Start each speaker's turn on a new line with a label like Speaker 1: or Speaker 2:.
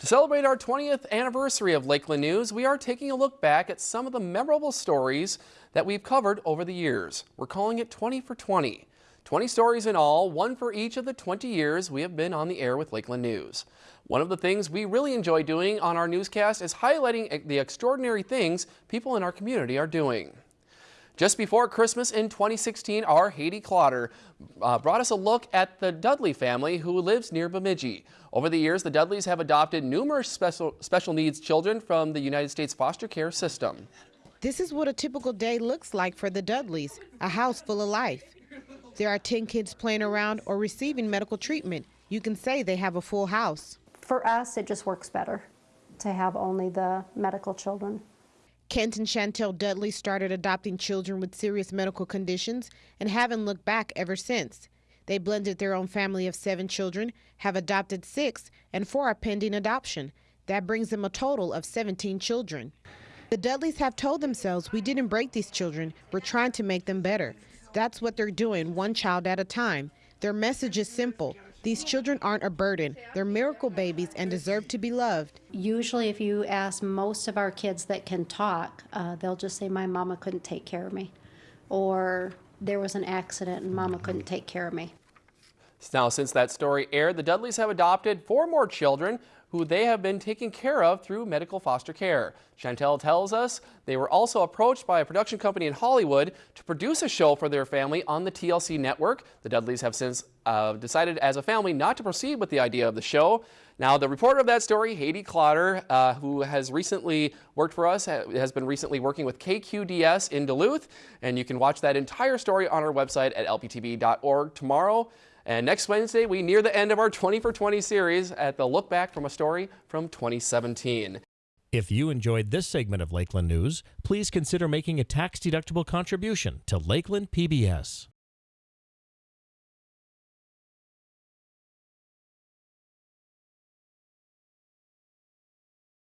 Speaker 1: To celebrate our 20th anniversary of Lakeland News, we are taking a look back at some of the memorable stories that we've covered over the years. We're calling it 20 for 20. 20 stories in all, one for each of the 20 years we have been on the air with Lakeland News. One of the things we really enjoy doing on our newscast is highlighting the extraordinary things people in our community are doing. Just before Christmas in 2016, our Haiti Clotter uh, brought us a look at the Dudley family who lives near Bemidji. Over the years, the Dudleys have adopted numerous special, special needs children from the United States foster care system.
Speaker 2: This is what a typical day looks like for the Dudleys, a house full of life. There are 10 kids playing around or receiving medical treatment. You can say they have a full house.
Speaker 3: For us, it just works better to have only the medical children.
Speaker 2: Kent and Chantel Dudley started adopting children with serious medical conditions and haven't looked back ever since. They blended their own family of seven children, have adopted six, and four are pending adoption. That brings them a total of 17 children. The Dudleys have told themselves, we didn't break these children, we're trying to make them better. That's what they're doing, one child at a time. Their message is simple these children aren't a burden. They're miracle babies and deserve to be loved.
Speaker 3: Usually, if you ask most of our kids that can talk, uh, they'll just say, My mama couldn't take care of me. Or there was an accident and mama couldn't take care of me.
Speaker 1: Now, since that story aired, the Dudleys have adopted four more children who they have been taken care of through medical foster care. Chantel tells us they were also approached by a production company in Hollywood to produce a show for their family on the TLC network. The Dudleys have since uh, decided as a family not to proceed with the idea of the show. Now, the reporter of that story, Haiti Clotter, uh, who has recently worked for us, has been recently working with KQDS in Duluth, and you can watch that entire story on our website at lptv.org tomorrow. And next Wednesday, we near the end of our 20 for 20 series at the look back from a story from 2017.
Speaker 4: If you enjoyed this segment of Lakeland News, please consider making a tax-deductible contribution to Lakeland PBS.